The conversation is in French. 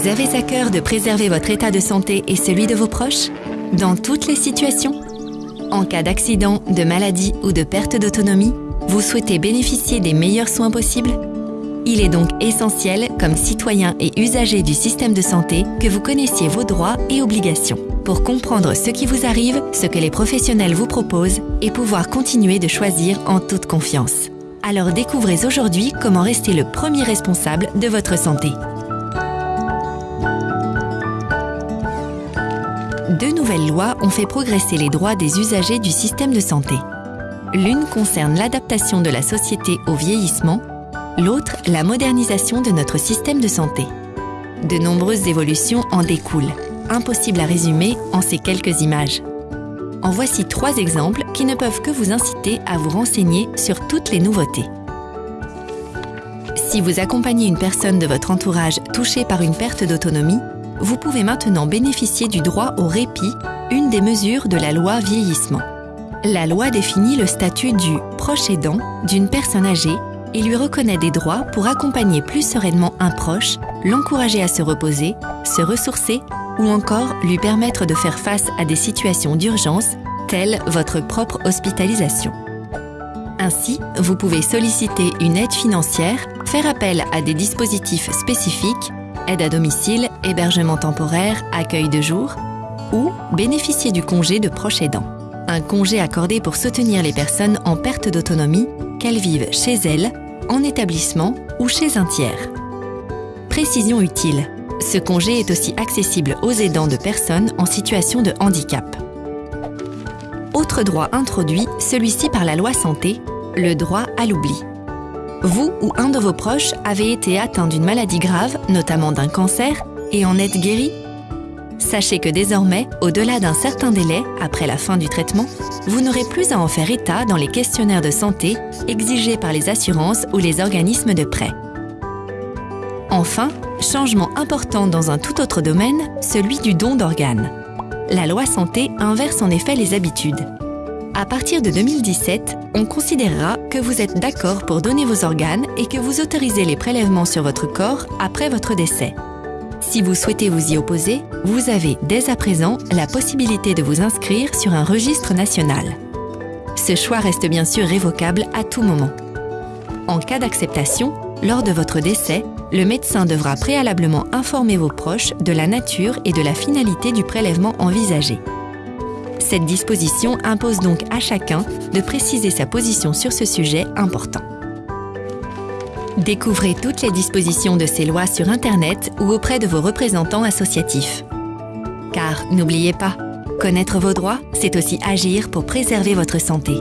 Vous avez à cœur de préserver votre état de santé et celui de vos proches? Dans toutes les situations En cas d'accident, de maladie ou de perte d'autonomie, vous souhaitez bénéficier des meilleurs soins possibles? Il est donc essentiel, comme citoyen et usager du système de santé, que vous connaissiez vos droits et obligations pour comprendre ce qui vous arrive, ce que les professionnels vous proposent et pouvoir continuer de choisir en toute confiance. Alors découvrez aujourd'hui comment rester le premier responsable de votre santé. Deux nouvelles lois ont fait progresser les droits des usagers du système de santé. L'une concerne l'adaptation de la société au vieillissement, l'autre la modernisation de notre système de santé. De nombreuses évolutions en découlent, impossible à résumer en ces quelques images. En voici trois exemples qui ne peuvent que vous inciter à vous renseigner sur toutes les nouveautés. Si vous accompagnez une personne de votre entourage touchée par une perte d'autonomie, vous pouvez maintenant bénéficier du droit au répit, une des mesures de la loi vieillissement. La loi définit le statut du proche aidant d'une personne âgée et lui reconnaît des droits pour accompagner plus sereinement un proche, l'encourager à se reposer, se ressourcer ou encore lui permettre de faire face à des situations d'urgence telles votre propre hospitalisation. Ainsi, vous pouvez solliciter une aide financière, faire appel à des dispositifs spécifiques, aide à domicile, hébergement temporaire, accueil de jour, ou bénéficier du congé de proche aidant un congé accordé pour soutenir les personnes en perte d'autonomie, qu'elles vivent chez elles, en établissement ou chez un tiers. Précision utile. Ce congé est aussi accessible aux aidants de personnes en situation de handicap. Autre droit introduit, celui-ci par la loi santé, le droit à l'oubli. Vous ou un de vos proches avez été atteint d'une maladie grave, notamment d'un cancer, et en êtes guéri? Sachez que désormais, au-delà d'un certain délai, après la fin du traitement, vous n'aurez plus à en faire état dans les questionnaires de santé exigés par les assurances ou les organismes de prêt. Enfin, changement important dans un tout autre domaine, celui du don d'organes. La loi santé inverse en effet les habitudes. À partir de 2017, on considérera que vous êtes d'accord pour donner vos organes et que vous autorisez les prélèvements sur votre corps après votre décès. Si vous souhaitez vous y opposer, vous avez dès à présent la possibilité de vous inscrire sur un registre national. Ce choix reste bien sûr révocable à tout moment. En cas d'acceptation, lors de votre décès, le médecin devra préalablement informer vos proches de la nature et de la finalité du prélèvement envisagé. Cette disposition impose donc à chacun de préciser sa position sur ce sujet important. Découvrez toutes les dispositions de ces lois sur Internet ou auprès de vos représentants associatifs. Car n'oubliez pas, connaître vos droits, c'est aussi agir pour préserver votre santé.